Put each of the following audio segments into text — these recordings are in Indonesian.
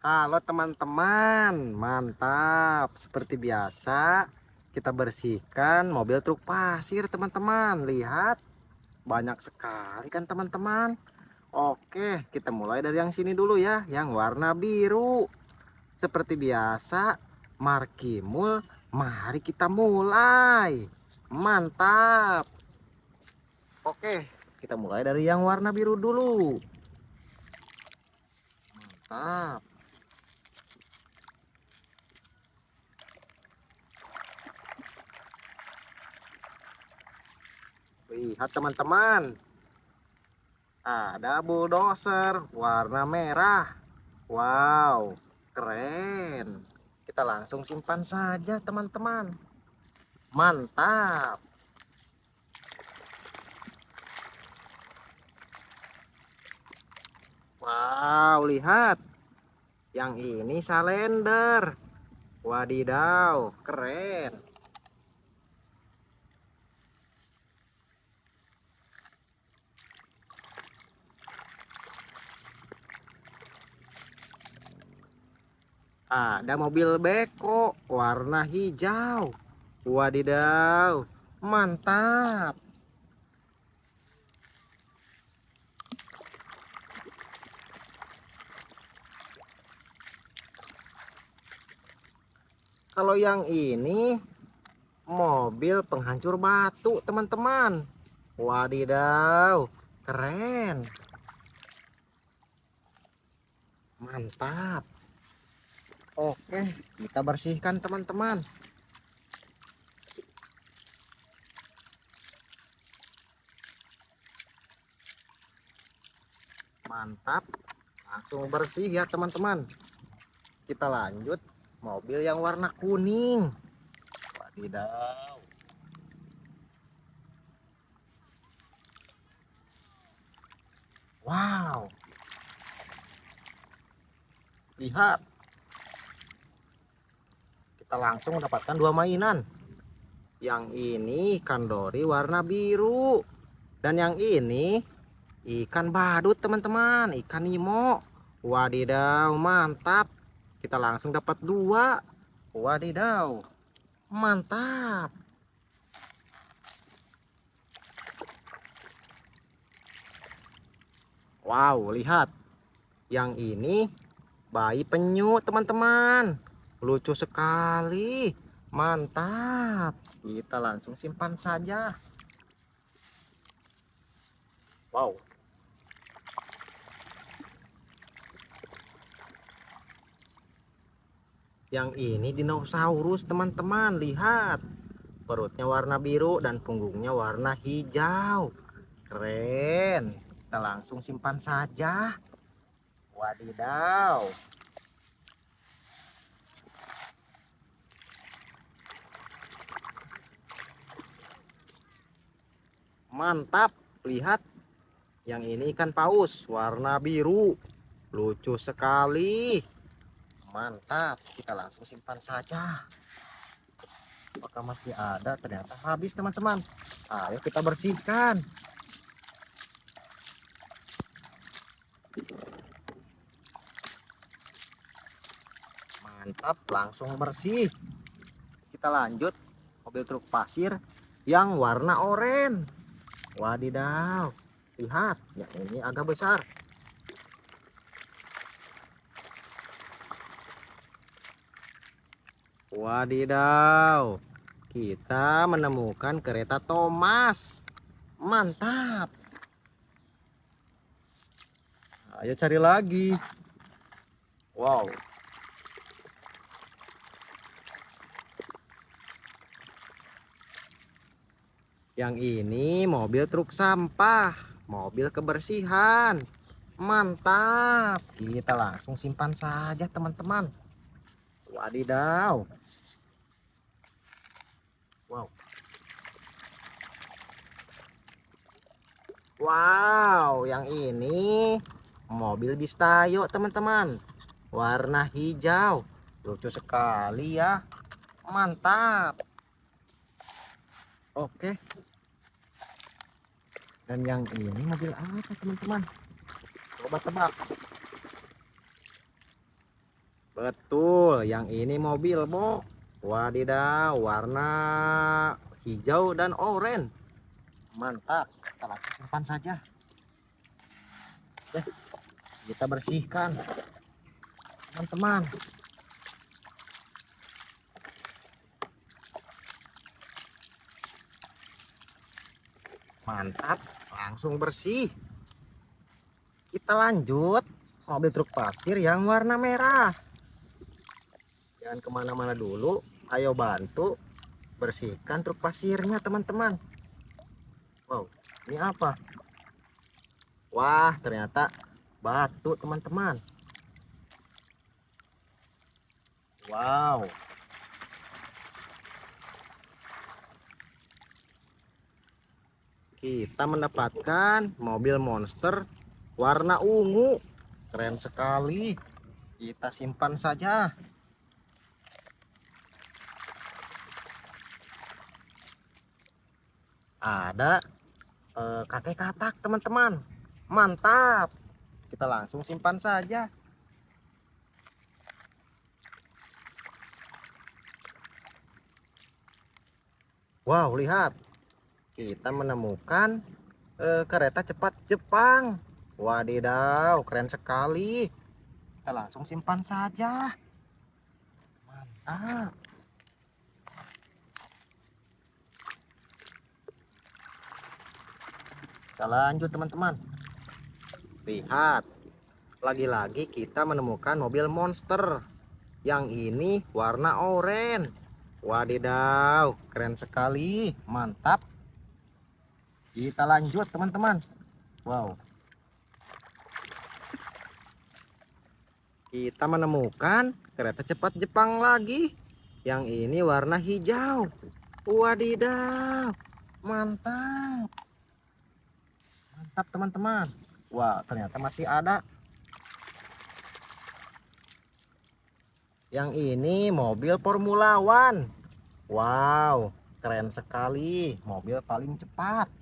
Halo teman-teman, mantap. Seperti biasa, kita bersihkan mobil truk pasir, teman-teman. Lihat, banyak sekali kan teman-teman. Oke, kita mulai dari yang sini dulu ya, yang warna biru. Seperti biasa, markimul, mari kita mulai. Mantap. Oke, kita mulai dari yang warna biru dulu. Mantap. Lihat teman-teman. Ada bulldozer warna merah. Wow, keren. Kita langsung simpan saja teman-teman. Mantap. Wow, lihat. Yang ini salender. Wadidaw, keren. Ada mobil beko warna hijau. Wadidaw, mantap. Kalau yang ini mobil penghancur batu, teman-teman. Wadidaw, keren. Mantap. Oke, kita bersihkan teman-teman. Mantap. Langsung bersih ya teman-teman. Kita lanjut mobil yang warna kuning. Wadidaw. Wow. Lihat kita langsung mendapatkan dua mainan. Yang ini ikan dori warna biru. Dan yang ini ikan badut teman-teman. Ikan nemo. Wadidaw mantap. Kita langsung dapat dua. Wadidaw mantap. Wow lihat. Yang ini bayi penyu teman-teman lucu sekali. Mantap. Kita langsung simpan saja. Wow. Yang ini dinosaurus teman-teman. Lihat. Perutnya warna biru dan punggungnya warna hijau. Keren. Kita langsung simpan saja. Wadidaw mantap. Lihat. Yang ini ikan paus warna biru. Lucu sekali. Mantap. Kita langsung simpan saja. Apakah masih ada? Ternyata habis teman-teman. Ayo kita bersihkan. Mantap. Langsung bersih. Kita lanjut. Mobil truk pasir yang warna oranye Wadidaw. Lihat, ya ini agak besar. Wadidaw. Kita menemukan kereta Thomas. Mantap. Ayo cari lagi. Wow, Yang ini mobil truk sampah, mobil kebersihan. Mantap. Kita langsung simpan saja, teman-teman. Wadidaw. Wow. Wow, yang ini mobil Bistayo, teman-teman. Warna hijau. Lucu sekali ya. Mantap. Oke dan yang ini mobil apa teman-teman coba tebak Betul, yang ini mobil box. Wadidaw, warna hijau dan oranye. Mantap, kita langsung simpan saja. Oke, kita bersihkan. Teman-teman. Mantap, langsung bersih. Kita lanjut. Mobil truk pasir yang warna merah. Jangan ke mana-mana dulu. Ayo bantu bersihkan truk pasirnya teman-teman. Wow ini apa? Wah ternyata batu teman-teman. Wow kita mendapatkan mobil monster warna ungu. Keren sekali. Kita simpan saja. Ada eh, kakek katak teman-teman. Mantap. Kita langsung simpan saja. Wow lihat kita menemukan eh, kereta cepat Jepang. Wadidaw keren sekali. Kita langsung simpan saja. Mantap. Kita lanjut teman-teman. Lihat. Lagi-lagi kita menemukan mobil monster. Yang ini warna oranye. Wadidaw keren sekali. Mantap kita lanjut teman-teman. Wow. Kita menemukan kereta cepat Jepang lagi. Yang ini warna hijau. Wadidaw. Mantap. Mantap teman-teman. Wah ternyata masih ada. Yang ini mobil Formula One. Wow keren sekali. Mobil paling cepat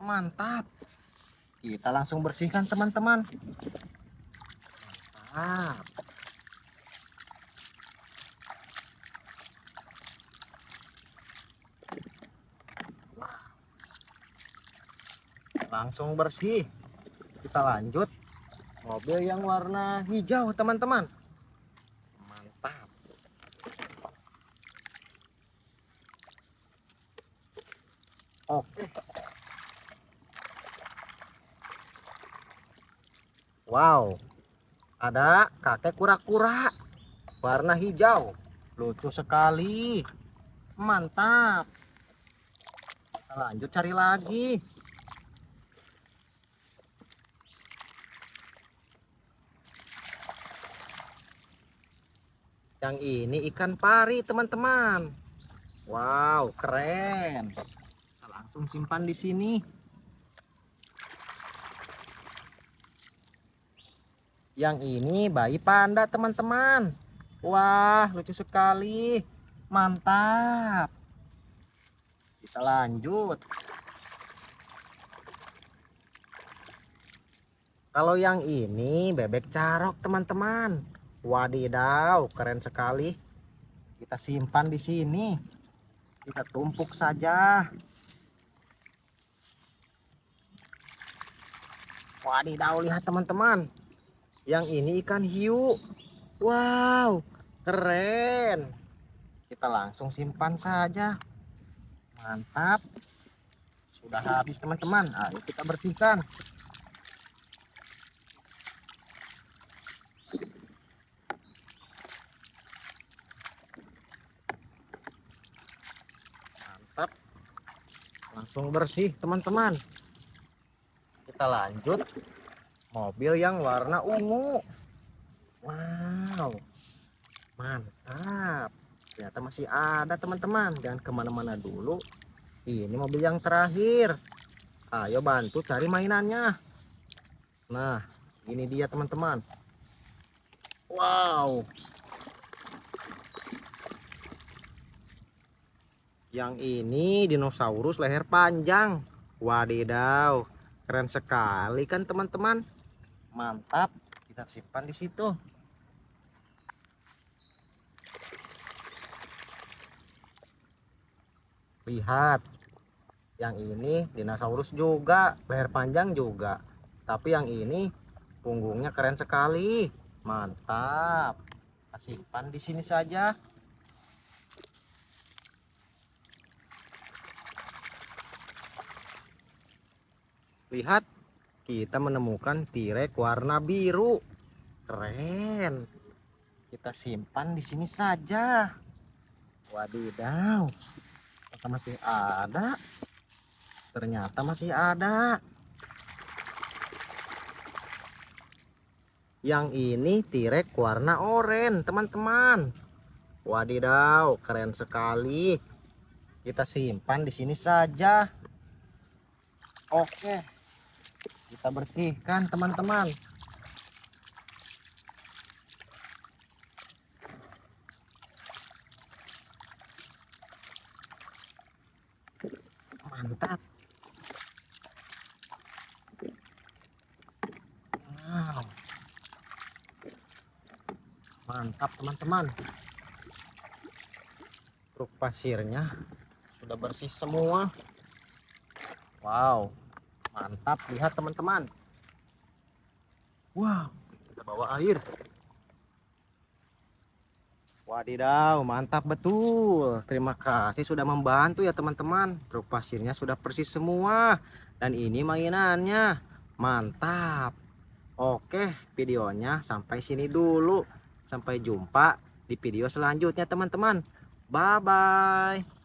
mantap. Kita langsung bersihkan teman-teman. Mantap. Langsung bersih. Kita lanjut. Mobil yang warna hijau teman-teman. Mantap. Oke wow ada kakek kura-kura warna hijau lucu sekali mantap lanjut cari lagi Yang ini ikan pari, teman-teman. Wow, keren. Kita langsung simpan di sini. Yang ini bayi panda, teman-teman. Wah, lucu sekali. Mantap. Kita lanjut. Kalau yang ini bebek carok, teman-teman. Wadidaw, keren sekali. Kita simpan di sini. Kita tumpuk saja. Wadidaw, lihat teman-teman. Yang ini ikan hiu. Wow, keren. Kita langsung simpan saja. Mantap. Sudah habis teman-teman. Ayo kita bersihkan. langsung bersih teman-teman kita lanjut mobil yang warna ungu. Wow. Mantap. Ternyata masih ada teman-teman. Jangan ke mana-mana dulu. Ini mobil yang terakhir. Ayo bantu cari mainannya. Nah ini dia teman-teman. Wow. Yang ini dinosaurus leher panjang. Wadidaw, keren sekali kan teman-teman mantap. Kita simpan di situ. Lihat. Yang ini dinosaurus juga. Leher panjang juga. Tapi yang ini punggungnya keren sekali. Mantap. Kita simpan di sini saja. Lihat kita menemukan tirek warna biru. Keren. Kita simpan di sini saja. Wadidaw. Ternyata masih ada. Ternyata masih ada. Yang ini tirek warna oranye teman-teman. Wadidaw keren sekali. Kita simpan di sini saja. Oke kita bersihkan teman-teman. Mantap. Wow. Mantap teman-teman. Truk pasirnya sudah bersih semua. Wow mantap lihat teman-teman wow kita bawa air Wadidaw, mantap betul. Terima kasih sudah membantu ya teman-teman. Truk pasirnya sudah persis semua. Dan ini mainannya. Mantap. Oke, videonya sampai sini dulu. Sampai jumpa di video selanjutnya teman-teman. Bye-bye.